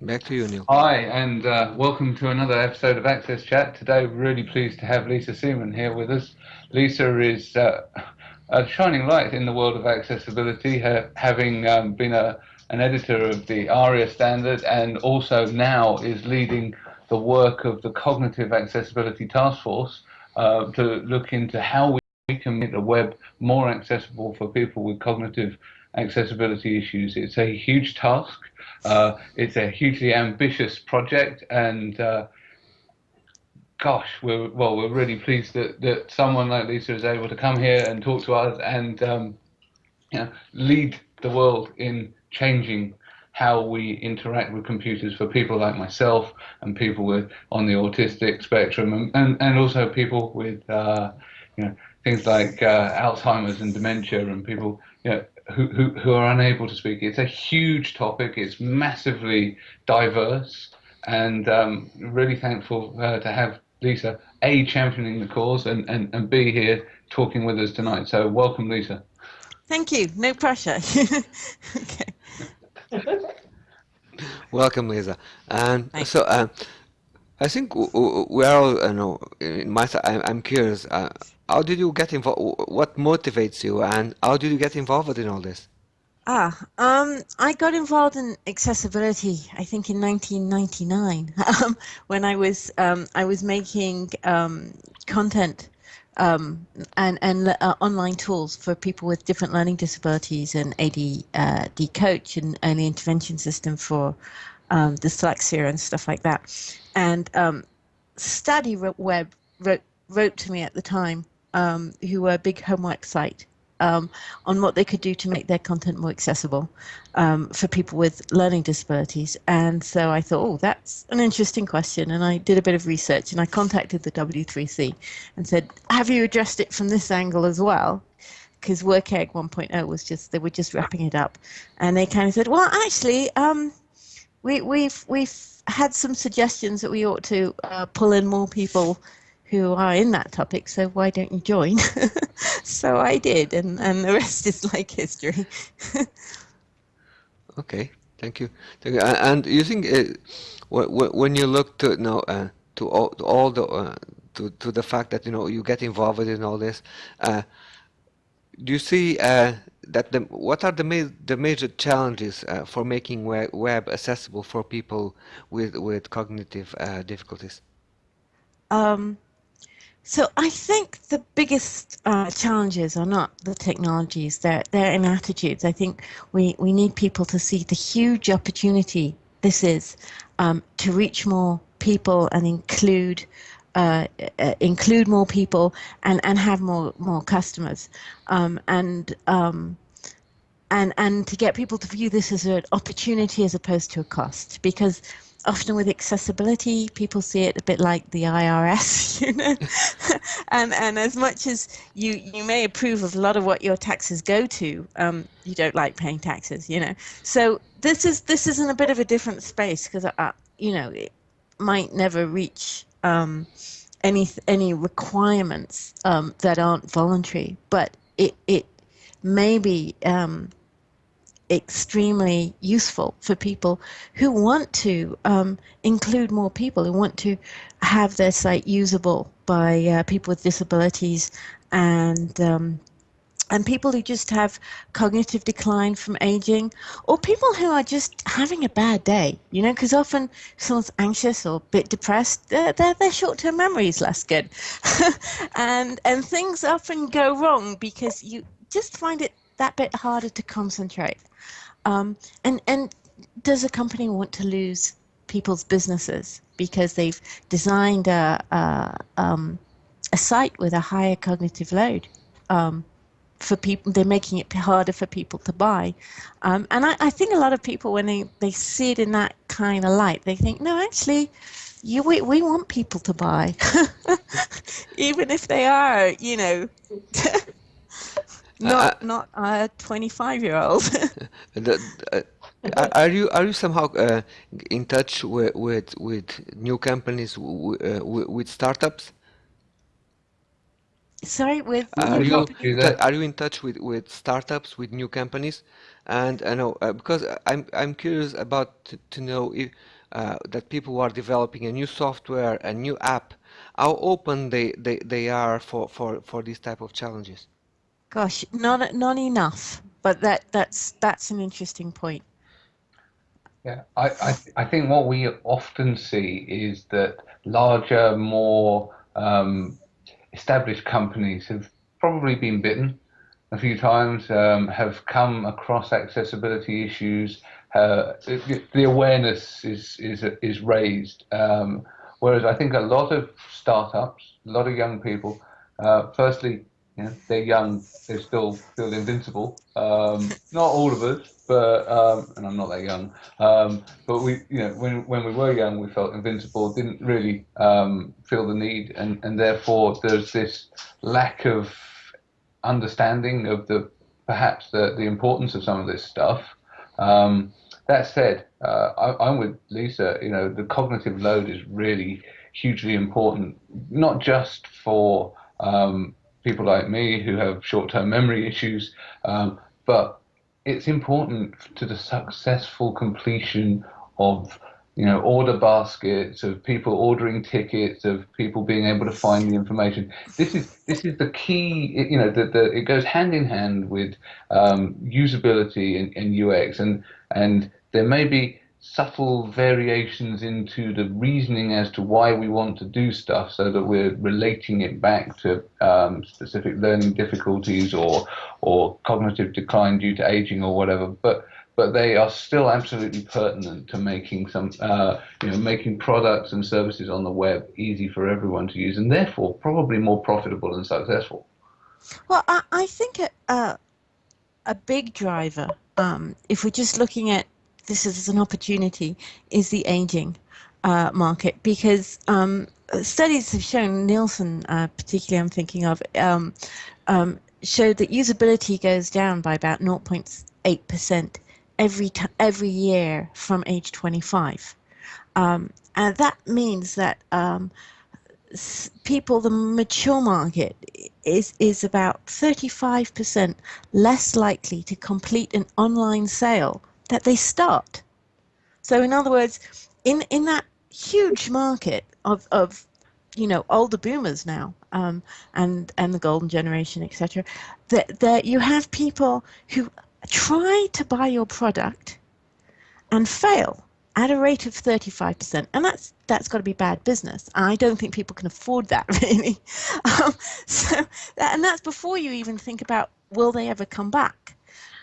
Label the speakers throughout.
Speaker 1: Back to you, Neil.
Speaker 2: Hi, and uh, welcome to another episode of AXSChat. Today, we're really pleased to have Lisa Seeman here with us. Lisa is uh, a shining light in the world of accessibility, having um, been a, an editor of the ARIA standard and also now is leading the work of the Cognitive Accessibility Task Force uh, to look into how we can make the web more accessible for people with cognitive accessibility issues. It's a huge task. Uh, it's a hugely ambitious project, and uh, gosh, we're well, we're really pleased that that someone like Lisa is able to come here and talk to us and um, you know, lead the world in changing how we interact with computers for people like myself and people with on the autistic spectrum and, and, and also people with uh, you know things like uh, Alzheimer's and dementia and people you know, who, who, who are unable to speak. It's a huge topic. It's massively diverse, and um, really thankful uh, to have Lisa a championing the cause and, and, and b here talking with us tonight. So welcome, Lisa.
Speaker 3: Thank you. No pressure. okay.
Speaker 1: welcome, Lisa. And so. Uh, I think we are all, you know, in my, I'm curious, uh, how did you get involved? What motivates you, and how did you get involved in all this?
Speaker 3: Ah, um, I got involved in accessibility. I think in 1999 um, when I was um, I was making um, content um, and and uh, online tools for people with different learning disabilities and AD uh, coach and early intervention system for um, dyslexia and stuff like that. And Study Web wrote wrote to me at the time um, who were a big homework site um, on what they could do to make their content more accessible um, for people with learning disabilities. And so I thought, oh, that's an interesting question. And I did a bit of research and I contacted the W3C and said, have you addressed it from this angle as well? Because WCAG 1.0 was just, they were just wrapping it up. And they kind of said, well, actually, um, we, we've, we've had some suggestions that we ought to uh, pull in more people who are in that topic, so why don't you join? so I did, and, and the rest is like history.
Speaker 1: okay, thank you. Thank you. And you think uh, when you look to now uh, to all, to all the uh, to to the fact that you know you get involved in all this, uh, do you see uh, that the what are the ma the major challenges uh, for making web, web accessible for people with with cognitive difficulties?
Speaker 3: Um, so I think the biggest uh, challenges are not the technologies; they're they're in attitudes. I think we we need people to see the huge opportunity this is um, to reach more people and include uh, uh, include more people and and have more more customers um, and um, and and to get people to view this as an opportunity as opposed to a cost because often with accessibility, people see it a bit like the IRS, you know. and and as much as you you may approve of a lot of what your taxes go to, um, you don't like paying taxes, you know. So this is this is in a bit of a different space because uh, you know it might never reach um, any any requirements um, that aren't voluntary, but it it may be um, extremely useful for people who want to um, include more people, who want to have their site usable by uh, people with disabilities and um, and people who just have cognitive decline from aging, or people who are just having a bad day, you know, because often someone's anxious or a bit depressed, their, their, their short-term memory is less good. and, and things often go wrong because you just find it that bit harder to concentrate. Um, and, and does a company want to lose people's businesses because they've designed a, a, um, a site with a higher cognitive load? Um, for people, they're making it harder for people to buy. Um, and I, I, think a lot of people, when they, they see it in that kind of light, they think, no, actually, you, we, we want people to buy, even if they are, you know, not uh, not a 25 year old.
Speaker 1: uh, are you are you somehow uh, in touch with with, with new companies uh, with startups?
Speaker 3: Sorry, with
Speaker 1: Are you
Speaker 2: lost
Speaker 3: company?
Speaker 2: you there.
Speaker 1: are you in touch with with startups, with new companies? And I know uh, because I'm I'm curious about to, to know if uh, that people who are developing a new software, a new app, how open they, they, they are for, for, for these type of challenges.
Speaker 3: Gosh, not not enough. But that that's that's an interesting point.
Speaker 2: Yeah, I, I, I think what we often see is that larger, more um, established companies have probably been bitten a few times, um, have come across accessibility issues. Uh, the, the awareness is is is raised, um, whereas I think a lot of startups, a lot of young people, uh, firstly, you know, they're young, they're still still invincible. Um, not all of us, but um, and I'm not that young. Um, but we, you know, when when we were young, we felt invincible. Didn't really um, feel the need, and and therefore there's this lack of understanding of the perhaps the the importance of some of this stuff. Um, that said, uh, I, I'm with Lisa. You know, the cognitive load is really hugely important, not just for um, people like me who have short-term memory issues, um, but it's important to the successful completion of you know order baskets of people ordering tickets of people being able to find the information. This is this is the key you know that it goes hand in hand with um, usability and, and ux and and there may be subtle variations into the reasoning as to why we want to do stuff so that we're relating it back to um, specific learning difficulties or or cognitive decline due to aging or whatever. But but they are still absolutely pertinent to making some uh, you know making products and services on the web easy for everyone to use and therefore probably more profitable and successful.
Speaker 3: Well, I, I think a, a, a big driver, um, if we're just looking at this is an opportunity, is the aging uh, market because um, studies have shown, Nielsen uh, particularly I'm thinking of, um, um, showed that usability goes down by about 0.8% every, every year from age 25. Um, and that means that um, people, the mature market is is about 35% less likely to complete an online sale that they start. So in other words, in in that huge market of of you know older boomers now um, and and the golden generation etc that that you have people who try to buy your product and fail at a rate of 35% and that's that's got to be bad business. I don't think people can afford that really. Um, so and that's before you even think about will they ever come back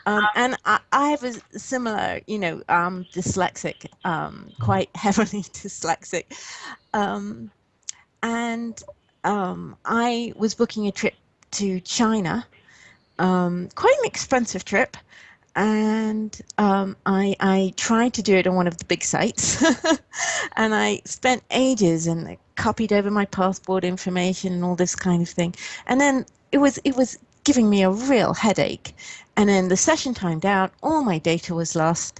Speaker 3: um, and I, I have a similar you know um, dyslexic um, quite heavily dyslexic. Um, and um, i was booking a trip to china um, quite an expensive trip. And um, I, I tried to do it on one of the big sites. And I spent ages and copied over my passport information and all this kind of thing. And then it was it was giving me a real headache and then the session timed out all my data was lost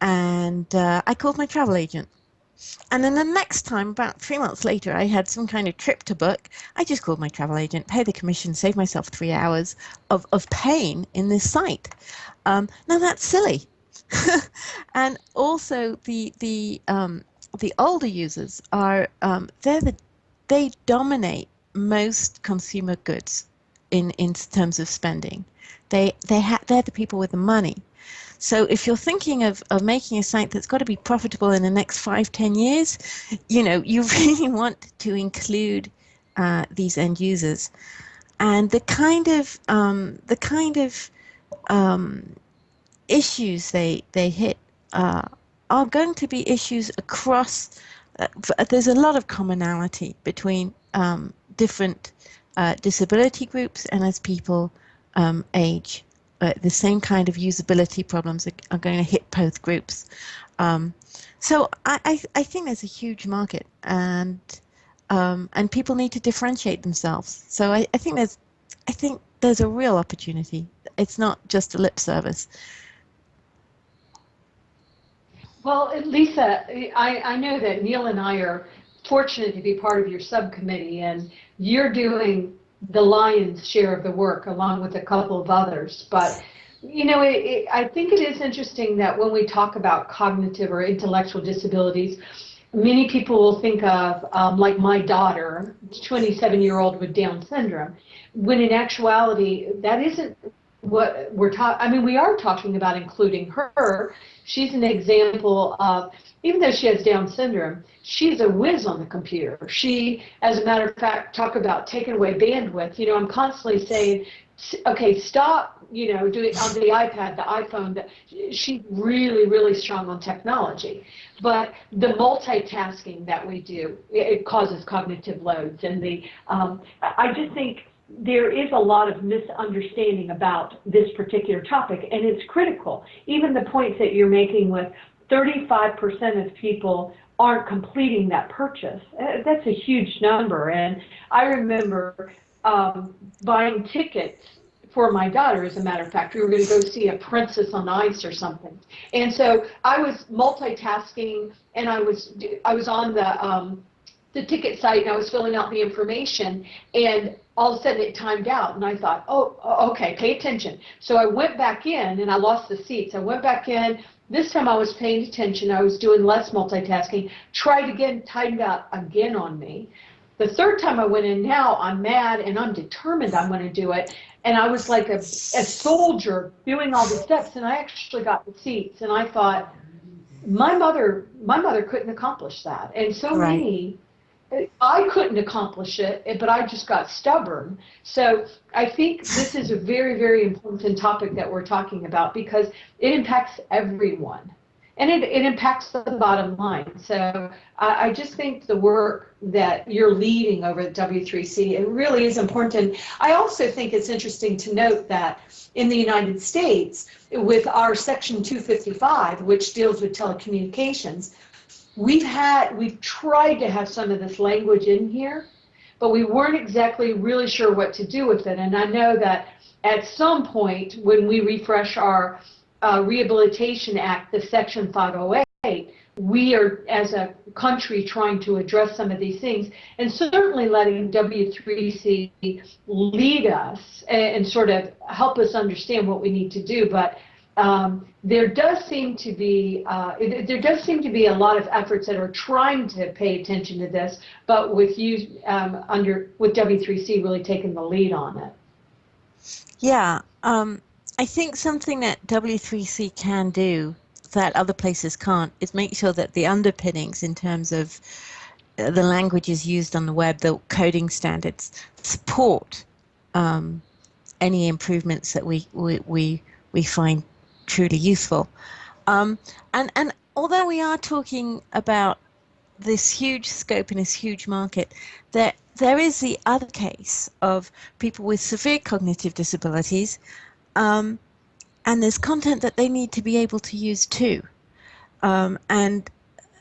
Speaker 3: and uh, I called my travel agent and then the next time, about three months later, I had some kind of trip to book. I just called my travel agent, paid the commission, saved myself three hours of, of pain in this site. Um, now that's silly. and also the the um, the older users are um, they're the they dominate most consumer goods in in terms of spending. They they ha- they're the people with the money. So if you're thinking of, of making a site that's got to be profitable in the next five, ten years, you know, you really want to include uh, these end users. And the kind of um, the kind of um, issues they they hit uh, are going to be issues across. Uh, there's a lot of commonality between um, different uh, disability groups and as people um, age uh, the same kind of usability problems are, are going to hit both groups. Um, so I, I, I, think there's a huge market, and um, and people need to differentiate themselves. So I, I think there's I think there's a real opportunity. It's not just a lip service.
Speaker 4: Well, Lisa, I, I know that Neil and I are fortunate to be part of your subcommittee, and you're doing the lion's share of the work, along with a couple of others. But you know, it, it, I think it is interesting that when we talk about cognitive or intellectual disabilities, many people will think of, um, like my daughter, 27 year old with Down syndrome, when in actuality, that isn't what we're talking, I mean, we are talking about including her. She's an example of, even though she has Down syndrome, she's a whiz on the computer. She, as a matter of fact, talk about taking away bandwidth. You know, I'm constantly saying, okay, stop, you know, doing on the iPad, the iPhone. The, she's really, really strong on technology. But the multitasking that we do, it causes cognitive loads. And the, um, I just think there is a lot of misunderstanding about this particular topic, and it's critical. Even the points that you're making with 35% of people aren't completing that purchase. Uh, that's a huge number. And I remember um, buying tickets for my daughter, as a matter of fact. We were going to go see a Princess on Ice or something. And so I was multitasking, and I was I was on the um, the ticket site, and I was filling out the information, and all of a sudden it timed out and I thought, oh, okay, pay attention. So I went back in and I lost the seats. I went back in. This time I was paying attention. I was doing less multitasking. Tried again, timed out again on me. The third time I went in now, I'm mad and I'm determined I'm going to do it. And I was like a, a soldier doing all the steps and I actually got the seats and I thought, my mother, my mother couldn't accomplish that. And so right. many I couldn't accomplish it, eh, but I just got stubborn. So I think this is a very, very important topic that we're talking about because it impacts everyone. And it, it impacts the bottom line. So I, I just think the work that you're leading over at W3C, it really is important. I also think it's interesting to note that in the United States, with our Section 255, which deals with telecommunications, we've had, we've tried to have some of this language in here, but we weren't exactly really sure what to do with it. And I know that at some point when we refresh our uh, Rehabilitation Act, the Section 508, we are, as a country, trying to address some of these things, and certainly letting W3C lead us and, and sort of help us understand what we need to do. But um, there does seem to be uh, there does seem to be a lot of efforts that are trying to pay attention to this, but with you um, under with W3C really taking the lead on it.
Speaker 3: Yeah, um, I think something that W3C can do that other places can't is make sure that the underpinnings in terms of uh, the languages used on the web, the coding standards, support um, any improvements that we we we, we find truly useful. Um, and, and although we are talking about this huge scope in this huge market, there, there is the other case of people with severe cognitive disabilities, um, and there's content that they need to be able to use too. Um, and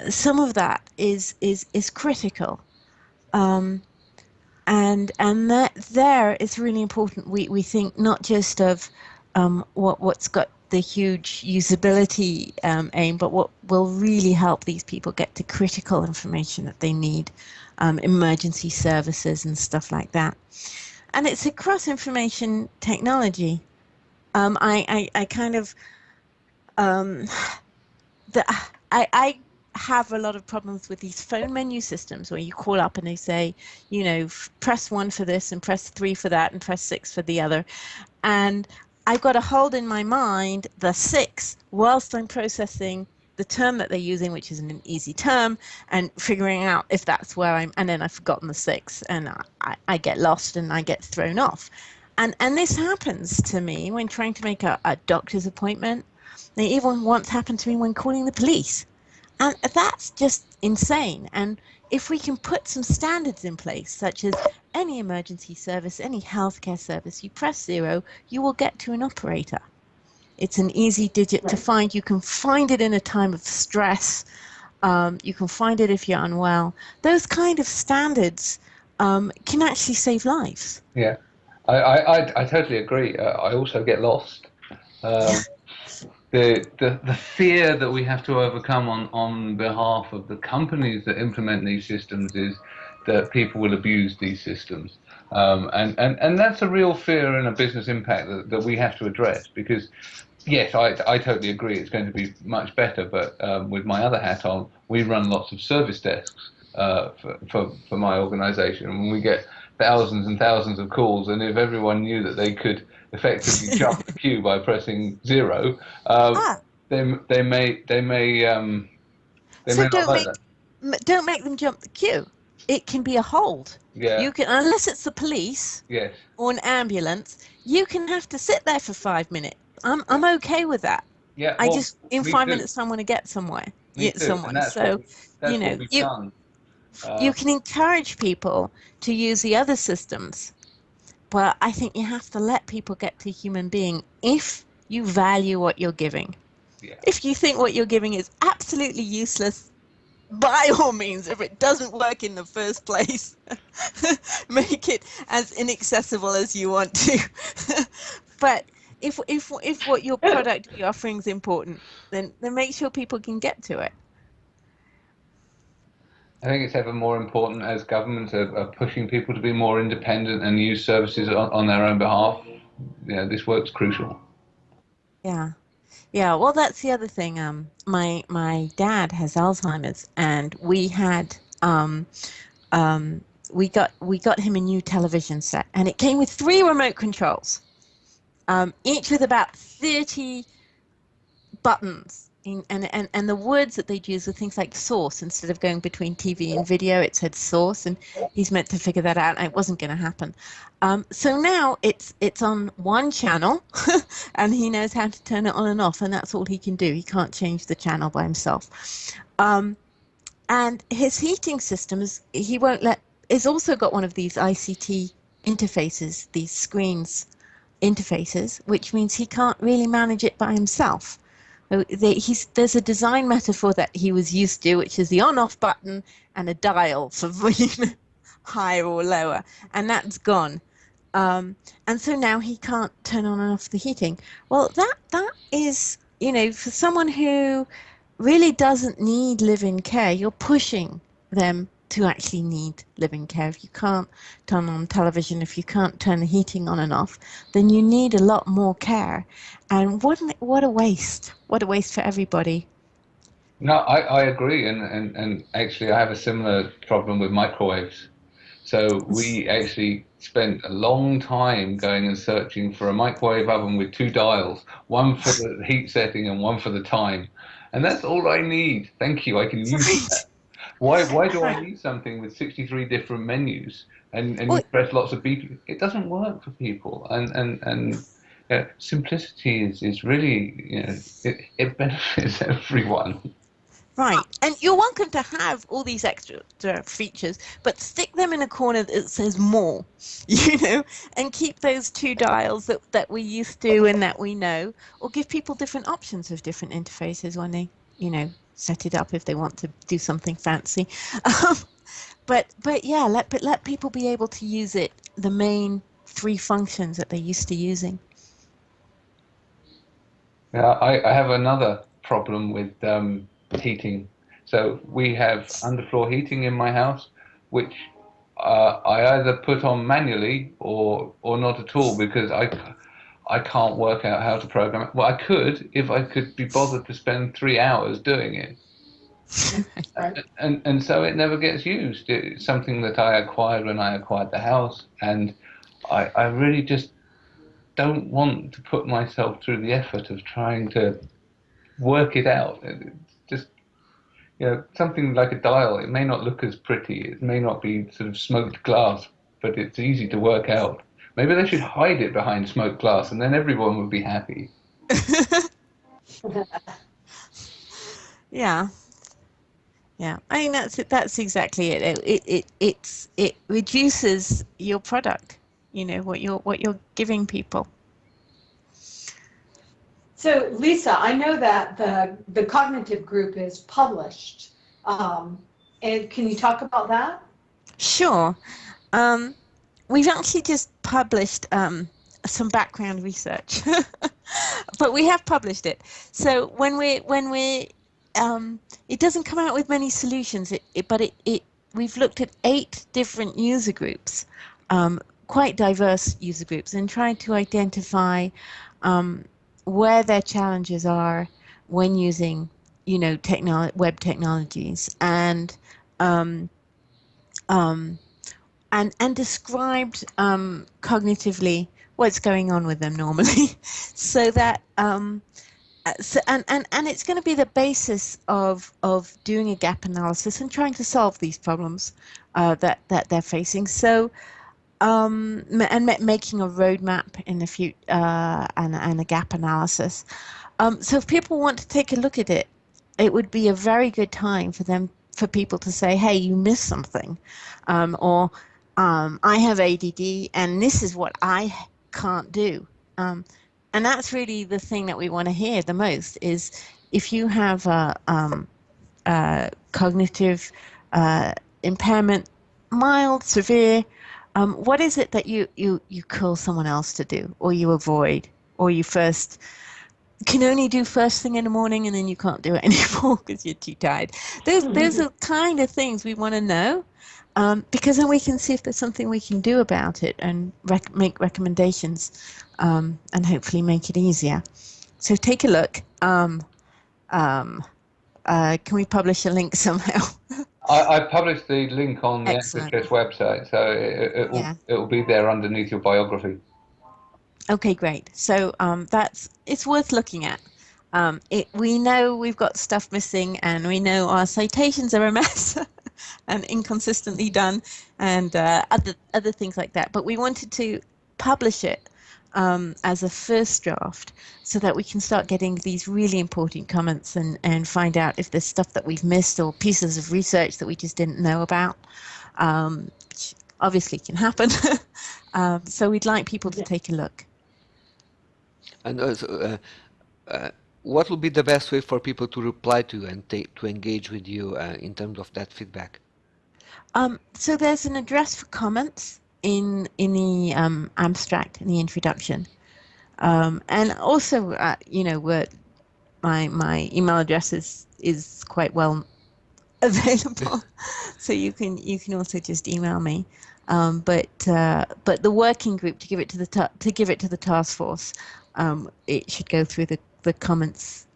Speaker 3: some of that is, is, is critical. Um, and and that there is really important. We, we think not just of um, what, what's got the huge usability um, aim, but what will really help these people get to critical information that they need, um, emergency services and stuff like that. And it's across information technology. Um, I, I, I, kind of, um, the, I, I have a lot of problems with these phone menu systems where you call up and they say, you know, press one for this and press three for that and press six for the other. And I've got to hold in my mind the six whilst I'm processing the term that they're using, which isn't an easy term, and figuring out if that's where I'm, and then I've forgotten the six, and I, I get lost and I get thrown off. And, and this happens to me when trying to make a, a doctor's appointment. It even once happened to me when calling the police. And that's just insane. And if we can put some standards in place, such as any emergency service, any healthcare service, you press zero, you will get to an operator. It's an easy digit right. to find. You can find it in a time of stress. Um, you can find it if you're unwell. Those kind of standards um, can actually save lives.
Speaker 2: Yeah, I, I, I totally agree. Uh, I also get lost. Um, the, the, the fear that we have to overcome on, on behalf of the companies that implement these systems is that people will abuse these systems. Um, and, and, and that's a real fear and a business impact that, that we have to address because yes, I, I totally agree. It's going to be much better. But um, with my other hat on, we run lots of service desks uh, for, for, for my organisation, and we get thousands and thousands of calls. And if everyone knew that they could effectively jump the queue by pressing zero, um, ah. they they may they may um,
Speaker 3: they so may don't make that. don't make them jump the queue. It can be a hold.
Speaker 2: Yeah.
Speaker 3: You can unless it's the police.
Speaker 2: Yes.
Speaker 3: Or an ambulance. You can have to sit there for five minutes I'm I'm okay with that.
Speaker 2: Yeah.
Speaker 3: I just in five too. minutes I want to get somewhere.
Speaker 2: Me
Speaker 3: get someone. So
Speaker 2: what,
Speaker 3: you know you uh, you can encourage people to use the other systems, but I think you have to let people get to human being if you value what you're giving.
Speaker 2: Yeah.
Speaker 3: If you think what you're giving is absolutely useless, by all means, if it doesn't work in the first place, make it as inaccessible as you want to. but if if if what your product you're offering is important, then then make sure people can get to it.
Speaker 2: I think it's ever more important as governments are, are pushing people to be more independent and use services on, on their own behalf. Yeah, this work's crucial.
Speaker 3: Yeah. Yeah, well, that's the other thing. Um, my my dad has Alzheimer's, and we had um, um, we got we got him a new television set, and it came with three remote controls um, each with about 30 buttons. In, and, and, and the words that they'd use were things like source. Instead of going between TV and video, it said source, and he's meant to figure that out, and it wasn't going to happen. Um, so now it's it's on one channel, and he knows how to turn it on and off, and that's all he can do. He can't change the channel by himself. Um, and his heating systems, he won't let. He's also got one of these ICT interfaces, these screens interfaces, which means he can't really manage it by himself. There's a design metaphor that he was used to, which is the on-off button and a dial for volume higher or lower, and that's gone. Um, and so now he can't turn on and off the heating. Well, that that is, you know, for someone who really doesn't need live-in care, you're pushing them to actually need living care. If you can't turn on television, if you can't turn the heating on and off, then you need a lot more care. And what what a waste! What a waste for everybody.
Speaker 2: No, I, I agree, and, and, and actually I have a similar problem with microwaves. So we actually spent a long time going and searching for a microwave oven with two dials, one for the heat setting and one for the time. And that's all I need. Thank you. I can use that. Why why do I need something with 63 different menus and, and well, press lots of beep? It doesn't work for people. And and and uh, simplicity is, is really you know it, it benefits everyone.
Speaker 3: Right, and you're welcome to have all these extra features, but stick them in a corner that says more, you know, and keep those two dials that, that we used to and that we know, or give people different options of different interfaces when they, you know, set it up if they want to do something fancy. Um, but but yeah, let but let people be able to use it. The main three functions that they're used to using.
Speaker 2: Yeah, I, I have another problem with um, heating. So we have underfloor heating in my house, which uh, I either put on manually or or not at all because I I can't work out how to program it. Well, I could if I could be bothered to spend three hours doing it. and, and, and so it never gets used. It's something that I acquired when I acquired the house, and I, I really just don't want to put myself through the effort of trying to work it out. It's just you know something like a dial. It may not look as pretty. It may not be sort of smoked glass, but it's easy to work out. Maybe they should hide it behind smoked glass, and then everyone would be happy.
Speaker 3: yeah, yeah. I mean that's it. That's exactly it. It it, it it's it reduces your product. You know what you're what you're giving people.
Speaker 4: So Lisa, I know that the the cognitive group is published, um, and can you talk about that?
Speaker 3: Sure. Um, we've actually just published um, some background research, but we have published it. So when we when we um, it doesn't come out with many solutions, it, it but it, it we've looked at eight different user groups, um, quite diverse user groups, and tried to identify um, where their challenges are when using, you know, technolo- web technologies, and um, um, and and described um, cognitively what's going on with them normally, so that um, uh, so, and, and, and it's going to be the basis of of doing a gap analysis and trying to solve these problems uh, that that they're facing. So, um, and making a roadmap in the future uh, and and a gap analysis. Um, so, if people want to take a look at it, it would be a very good time for them for people to say, "Hey, you missed something," um, or um, "I have ADD, and this is what I can't do." Um, and that's really the thing that we want to hear the most is if you have a, um, a cognitive uh, impairment, mild, severe, um, what is it that you, you, you call someone else to do or you avoid or you first can only do first thing in the morning and then you can't do it anymore because you're too tired. Those, those are kind of things we want to know um, because then we can see if there's something we can do about it and rec- make recommendations um, and hopefully make it easier. So take a look. Um, um uh, can we publish a link somehow?
Speaker 2: I, I, published the link on the XSS website, so it, it, will, yeah. it will be there underneath your biography.
Speaker 3: Okay, great. So um, that's it's worth looking at. Um, it, we know we've got stuff missing, and we know our citations are a mess. and inconsistently done and uh, other other things like that. But we wanted to publish it um, as a first draft so that we can start getting these really important comments and, and find out if there's stuff that we've missed or pieces of research that we just didn't know about, um, which obviously can happen. um, so we'd like people to take a look.
Speaker 1: And also, uh, uh, what will be the best way for people to reply to you and to engage with you uh, in terms of that feedback?
Speaker 3: Um, so there's an address for comments in in the um, abstract in the introduction, um, and also uh, you know my my email address is is quite well available, so you can you can also just email me. Um, but uh, but the working group to give it to the to give it to the task force, um, it should go through the the comments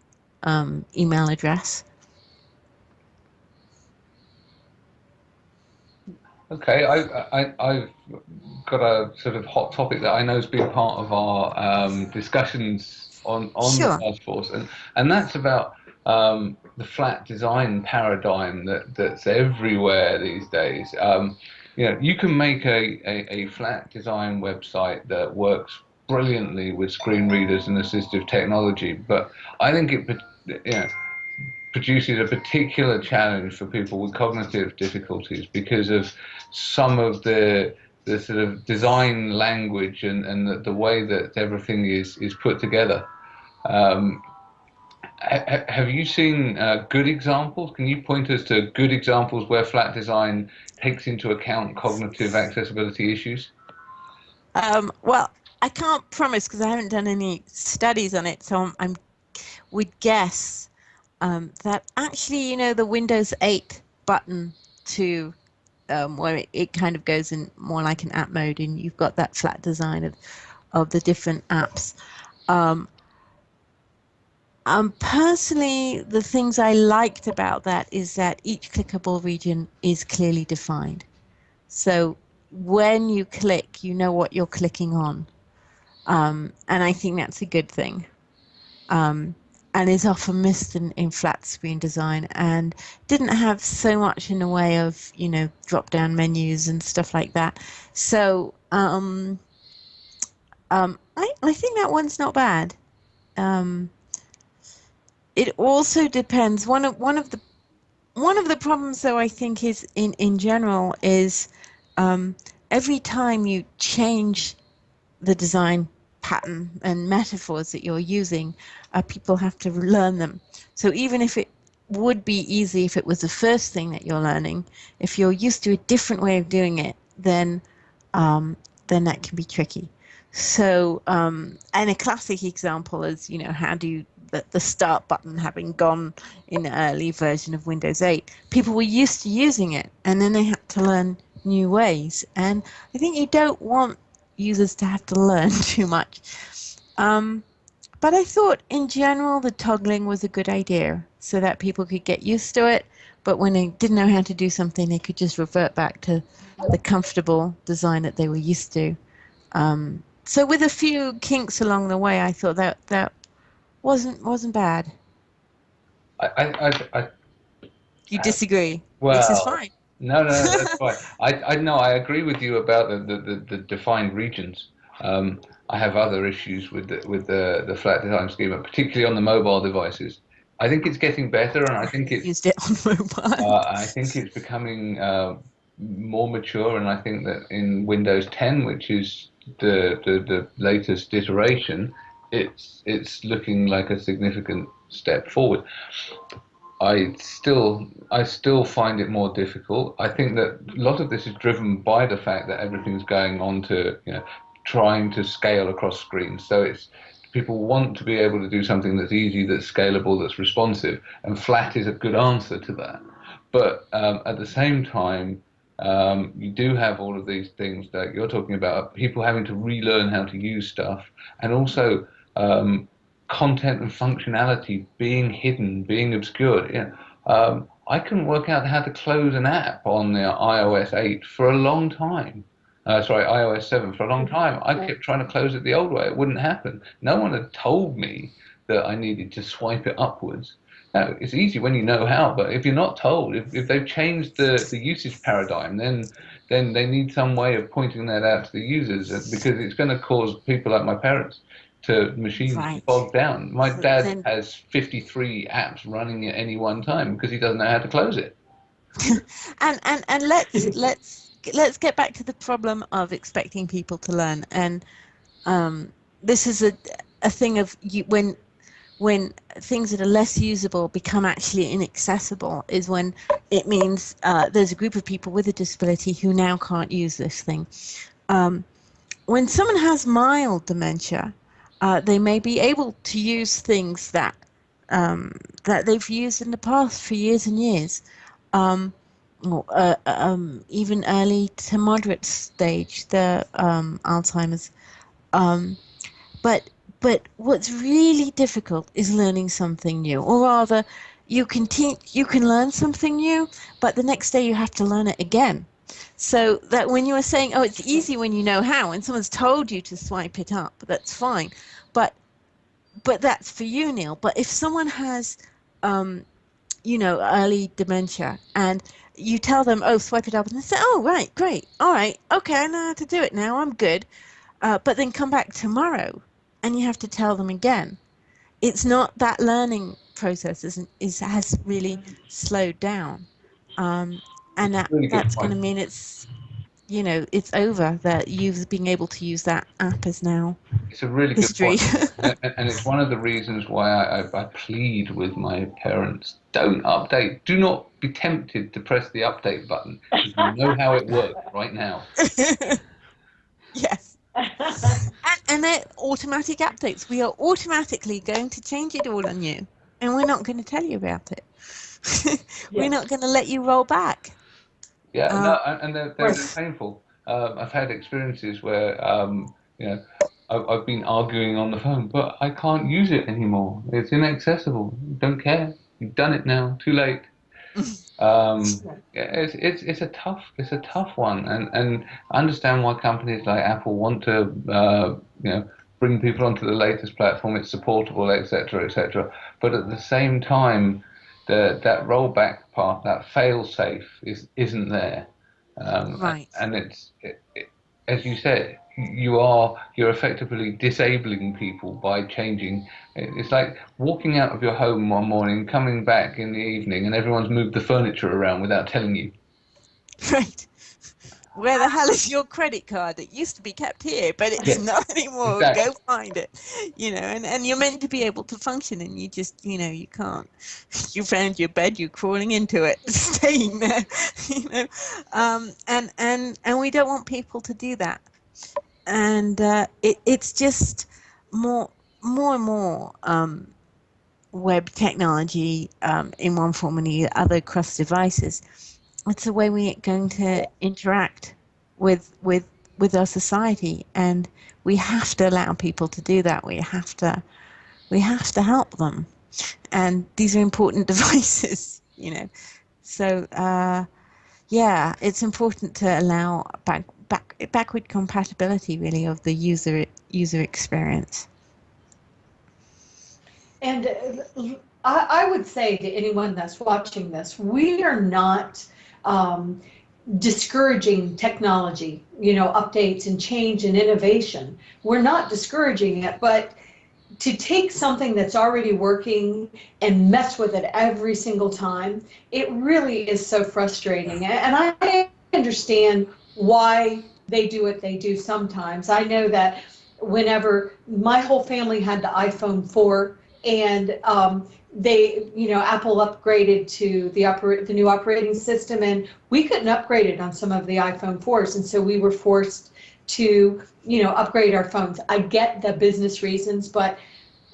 Speaker 3: um, email address.
Speaker 2: Okay, I, I, have got a sort of hot topic that I know has been part of our um, discussions on, on sure. the task force, and, and that's about um, the flat design paradigm that, that's everywhere these days. Um, you know, you can make a, a, a, flat design website that works brilliantly with screen readers and assistive technology, but I think it, you know, produces a particular challenge for people with cognitive difficulties because of some of the the sort of design language and, and the, the way that everything is, is put together. Um, ha, have you seen uh, good examples? Can you point us to good examples where flat design takes into account cognitive accessibility issues?
Speaker 3: Um, well, I can't promise because I haven't done any studies on it, so I'm, I'm would guess um, that actually, you know, the Windows 8 button to um, where it, it, kind of goes in more like an app mode, and you've got that flat design of of the different apps. Um, um, personally, the things I liked about that is that each clickable region is clearly defined. So when you click, you know what you're clicking on. Um, and I think that's a good thing. Um, and is often missed in, in flat screen design and didn't have so much in the way of you know drop down menus and stuff like that. So um, um, I, I think that one's not bad. Um, it also depends. One of one of the one of the problems though I think is in in general is um, every time you change the design pattern and metaphors that you're using, uh, people have to learn them. So even if it would be easy if it was the first thing that you're learning, if you're used to a different way of doing it, then um, then that can be tricky. So, um, and a classic example is, you know, how do you, the, the start button having gone in the early version of Windows 8, people were used to using it and then they had to learn new ways. And I think you don't want users to have to learn too much. Um, but I thought in general the toggling was a good idea so that people could get used to it. But when they didn't know how to do something, they could just revert back to the comfortable design that they were used to. Um, so with a few kinks along the way, I thought that that wasn't wasn't bad.
Speaker 2: I, I, I, I
Speaker 3: you disagree?
Speaker 2: Well,
Speaker 3: this is fine.
Speaker 2: No, no, that's fine. I, I no, I agree with you about the the, the, the defined regions. Um, I have other issues with the, with the the flat design schema, particularly on the mobile devices. I think it's getting better, and I think it's
Speaker 3: used it on mobile.
Speaker 2: Uh, I think it's becoming uh, more mature, and I think that in Windows 10, which is the, the the latest iteration, it's it's looking like a significant step forward. I still I still find it more difficult. I think that a lot of this is driven by the fact that everything's going on to you know trying to scale across screens. So it's people want to be able to do something that's easy, that's scalable, that's responsive, and flat is a good answer to that. But um, at the same time, um, you do have all of these things that you're talking about, people having to relearn how to use stuff, and also um, content and functionality being hidden, being obscured. Know, um, I couldn't work out how to close an app on the iOS 8 for a long time uh, sorry, iOS 7 for a long time. I kept trying to close it the old way. It wouldn't happen. No one had told me that I needed to swipe it upwards. Now, it's easy when you know how, but if you're not told, if, if they've changed the, the usage paradigm, then then they need some way of pointing that out to the users uh, because it's going to cause people like my parents to machines right. bogged down. My so dad then... has 53 apps running at any one time because he doesn't know how to close it.
Speaker 3: and and and let's let's let's get back to the problem of expecting people to learn. And um, this is a, a thing of you, when when things that are less usable become actually inaccessible is when it means uh, there's a group of people with a disability who now can't use this thing. Um, when someone has mild dementia, uh, they may be able to use things that um, that they've used in the past for years and years. Um, uh, um, even early to moderate stage, the um, Alzheimer's. Um, but but what's really difficult is learning something new, or rather, you can teach, you can learn something new, but the next day you have to learn it again. So that when you are saying, oh, it's easy when you know how, and someone's told you to swipe it up, that's fine. But but that's for you, Neil. But if someone has um, you know, early dementia, and you tell them, oh, swipe it up, and they say, oh, right, great, all right, okay, I know how to do it now, I'm good. Uh, but then come back tomorrow, and you have to tell them again. It's not that learning process isn't is has really slowed down, um, and that really that's going to mean it's you know it's over that you've being able to use that app is now.
Speaker 2: It's a really history. good point. and, and, it's one of the reasons why I, I, I, plead with my parents don't update. Do not be tempted to press the update button you know how it works right now.
Speaker 3: Yes. And, and they're automatic updates. We are automatically going to change it all on you and we're not going to tell you about it. We're yes. not going to let you roll back
Speaker 2: yeah, uh, no, and they're, they're painful. Um, I've had experiences where, um, you know, I've, I've been arguing on the phone, but I can't use it anymore. It's inaccessible. Don't care. You've done it now. Too late. Um, yeah, it's it's it's a tough it's a tough one, and and I understand why companies like Apple want to uh, you know bring people onto the latest platform. It's supportable, etc., etc. But at the same time, the, that rollback part, that fail safe, is isn't there.
Speaker 3: Um, right.
Speaker 2: And it's it, it, as you said, you are you're effectively disabling people by changing. It's like walking out of your home one morning, coming back in the evening, and everyone's moved the furniture around without telling you.
Speaker 3: Right where the hell is your credit card? It used to be kept here, but it's yes. not anymore. Exactly. Go find it. You know, and, and you're meant to be able to function and you just, you know, you can't. You found your bed, you're crawling into it, staying there, you know. Um, and, and, and we don't want people to do that. and uh, it, it's just more more and more um, web technology um, in one form or the other across devices. It's the way we're going to interact with with with our society, and we have to allow people to do that. We have to we have to help them, and these are important devices, you know. So uh, yeah, it's important to allow back back backward compatibility really of the user user experience.
Speaker 4: And uh, I, I would say to anyone that's watching this, we are not um, discouraging technology, you know, updates and change and innovation. We're not discouraging it, but to take something that's already working and mess with it every single time, it really is so frustrating. And I understand why they do what they do sometimes. I know that whenever my whole family had the iPhone 4 and um, they, you know, Apple upgraded to the oper- the new operating system, and we couldn't upgrade it on some of the iPhone 4s, and so we were forced to, you know, upgrade our phones. I get the business reasons, but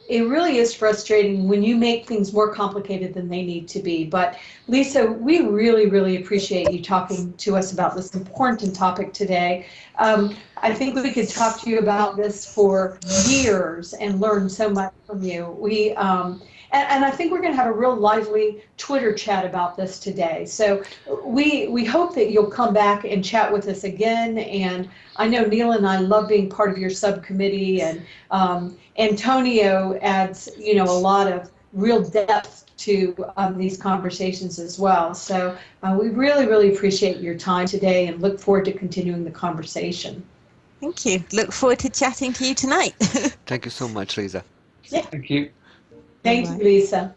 Speaker 4: it really is frustrating when you make things more complicated than they need to be. But Lisa, we really, really appreciate you talking to us about this important topic today. Um, I think we could talk to you about this for years and learn so much from you. We um, and, and I think we're going to have a real lively Twitter chat about this today. So we we hope that you'll come back and chat with us again. And I know Neil and I love being part of your subcommittee, and um, Antonio adds you know a lot of real depth to um, these conversations as well. So uh, we really, really appreciate your time today and look forward to continuing the conversation.
Speaker 3: Thank you. Look forward to chatting to you tonight.
Speaker 1: Thank you so much, Lisa. Yeah.
Speaker 2: Thank you.
Speaker 4: Thank you, Lisa.